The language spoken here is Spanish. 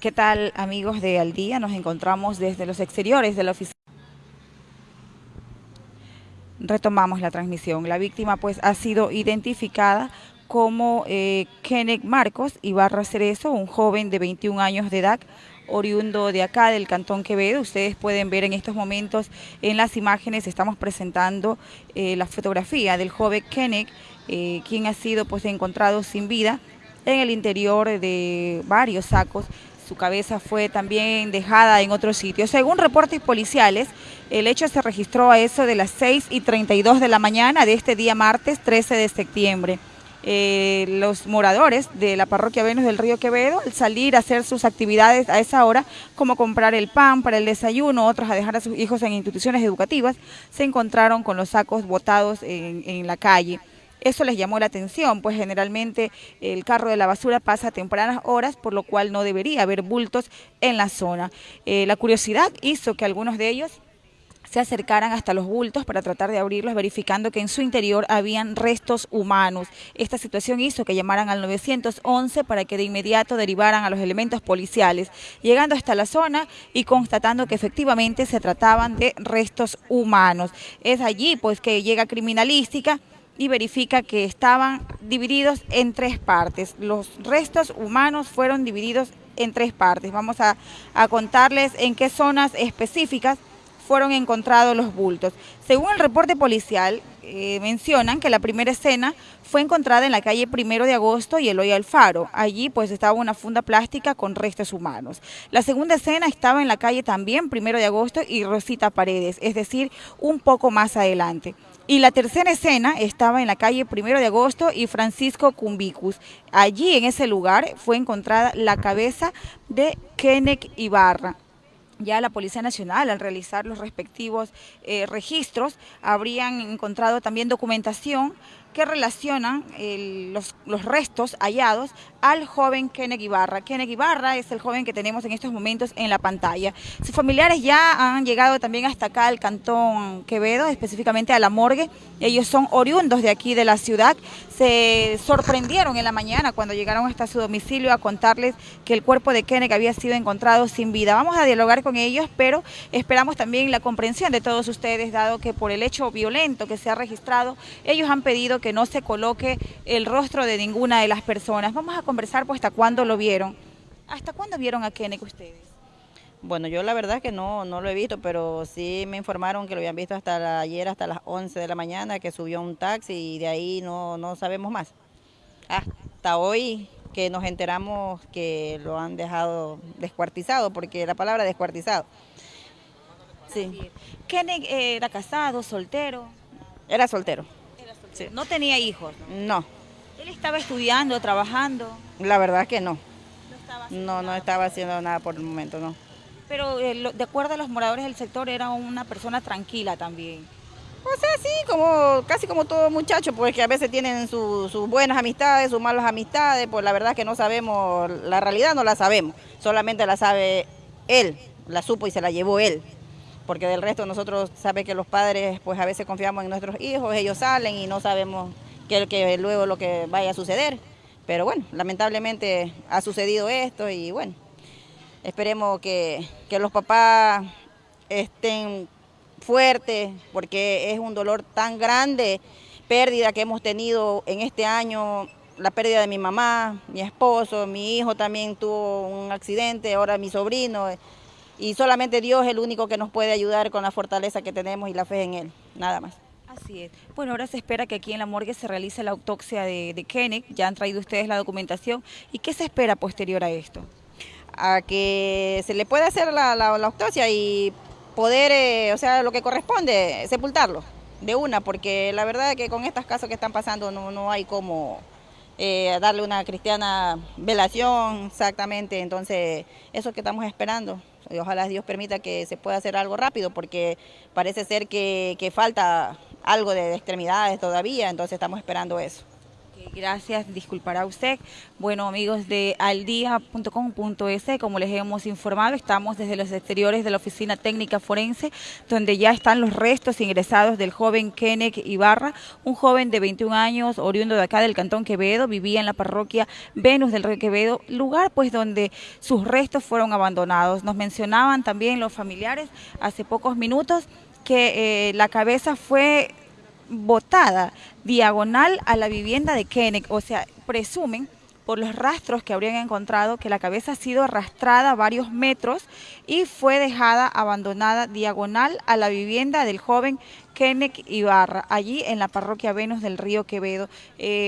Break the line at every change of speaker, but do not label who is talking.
¿Qué tal amigos de Al Día? Nos encontramos desde los exteriores de la oficina. Retomamos la transmisión. La víctima pues ha sido identificada como eh, Kenneth Marcos Ibarra Cerezo, un joven de 21 años de edad, oriundo de acá, del Cantón Quevedo. Ustedes pueden ver en estos momentos en las imágenes, estamos presentando eh, la fotografía del joven Kenneth, eh, quien ha sido pues encontrado sin vida en el interior de varios sacos su cabeza fue también dejada en otro sitio. Según reportes policiales, el hecho se registró a eso de las 6 y 32 de la mañana de este día martes 13 de septiembre. Eh, los moradores de la parroquia Venus del Río Quevedo, al salir a hacer sus actividades a esa hora, como comprar el pan para el desayuno, otros a dejar a sus hijos en instituciones educativas, se encontraron con los sacos botados en, en la calle. Eso les llamó la atención, pues generalmente el carro de la basura pasa a tempranas horas, por lo cual no debería haber bultos en la zona. Eh, la curiosidad hizo que algunos de ellos se acercaran hasta los bultos para tratar de abrirlos, verificando que en su interior habían restos humanos. Esta situación hizo que llamaran al 911 para que de inmediato derivaran a los elementos policiales, llegando hasta la zona y constatando que efectivamente se trataban de restos humanos. Es allí pues que llega criminalística y verifica que estaban divididos en tres partes. Los restos humanos fueron divididos en tres partes. Vamos a, contarles en qué zonas específicas fueron encontrados los bultos. Según el reporte policial, eh, mencionan que la primera escena fue encontrada en la calle Primero de Agosto y Eloy Alfaro. Allí pues estaba una funda plástica con restos humanos. La segunda escena estaba en la calle también Primero de Agosto y Rosita Paredes, es decir, un poco más adelante. Y la tercera escena estaba en la calle Primero de Agosto y Francisco Cumbicus. Allí, en ese lugar, fue encontrada la cabeza de Kenneth Ibarra. Ya la Policía Nacional, al realizar los respectivos eh, registros, habrían encontrado también documentación que relacionan los, los, restos hallados al joven Kenneth Ibarra. Kenneth Ibarra es el joven que tenemos en estos momentos en la pantalla. Sus familiares ya han llegado también hasta acá al Cantón Quevedo, específicamente a la morgue. Ellos son oriundos de aquí de la ciudad. Se sorprendieron en la mañana cuando llegaron hasta su domicilio a contarles que el cuerpo de Kenneth había sido encontrado sin vida. Vamos a dialogar con ellos, pero esperamos también la comprensión de todos ustedes, dado que por el hecho violento que se ha registrado, ellos han pedido que no se coloque el rostro de ninguna de las personas. Vamos a conversar pues hasta cuándo lo vieron. ¿Hasta cuándo vieron a Kenneth ustedes?
Bueno, yo la verdad que no, no lo he visto, pero sí me informaron que lo habían visto hasta ayer, hasta las 11 de la mañana, que subió un taxi y de ahí no, no sabemos más. Hasta hoy que nos enteramos que lo han dejado descuartizado, porque la palabra descuartizado.
Sí. ¿Kenneth era casado, soltero?
Era soltero.
¿No tenía hijos?
No.
¿Él estaba estudiando, trabajando?
La verdad que no. No, no, estaba haciendo nada por el momento, no.
Pero eh, de acuerdo a los moradores del sector, era una persona tranquila también.
O sea, sí, como casi como todo muchacho, pues que a veces tienen sus buenas amistades, sus malas amistades, pues la verdad que no sabemos, la realidad no la sabemos, solamente la sabe él, la supo y se la llevó él porque del resto nosotros sabe que los padres pues a veces confiamos en nuestros hijos, ellos salen y no sabemos qué que luego lo que vaya a suceder. Pero bueno, lamentablemente ha sucedido esto y bueno, esperemos que, que los papás estén fuertes porque es un dolor tan grande, pérdida que hemos tenido en este año, la pérdida de mi mamá, mi esposo, mi hijo también tuvo un accidente, ahora mi sobrino y solamente Dios es el único que nos puede ayudar con la fortaleza que tenemos y la fe en Él, nada más.
Así es. Bueno, ahora se espera que aquí en la morgue se realice la autopsia de, de Kenneth, ya han traído ustedes la documentación, ¿y qué se espera posterior a esto?
A que se le pueda hacer la, autopsia y poder, eh, o sea, lo que corresponde, sepultarlo de una, porque la verdad es que con estas casos que están pasando no, no hay como eh, darle una cristiana velación, exactamente, entonces eso que estamos esperando. Ojalá Dios permita que se pueda hacer algo rápido porque parece ser que, falta algo de extremidades todavía, entonces estamos esperando eso.
Gracias, disculpará usted. Bueno, amigos de aldia.com.es, como les hemos informado, estamos desde los exteriores de la Oficina Técnica Forense, donde ya están los restos ingresados del joven Kenneth Ibarra, un joven de 21 años, oriundo de acá del Cantón Quevedo, vivía en la parroquia Venus del Río Quevedo, lugar pues donde sus restos fueron abandonados. Nos mencionaban también los familiares hace pocos minutos que eh, la cabeza fue botada diagonal a la vivienda de Kenneth, o sea, presumen por los rastros que habrían encontrado que la cabeza ha sido arrastrada varios metros y fue dejada abandonada diagonal a la vivienda del joven Kenneth Ibarra, allí en la parroquia Venus del Río Quevedo. Eh,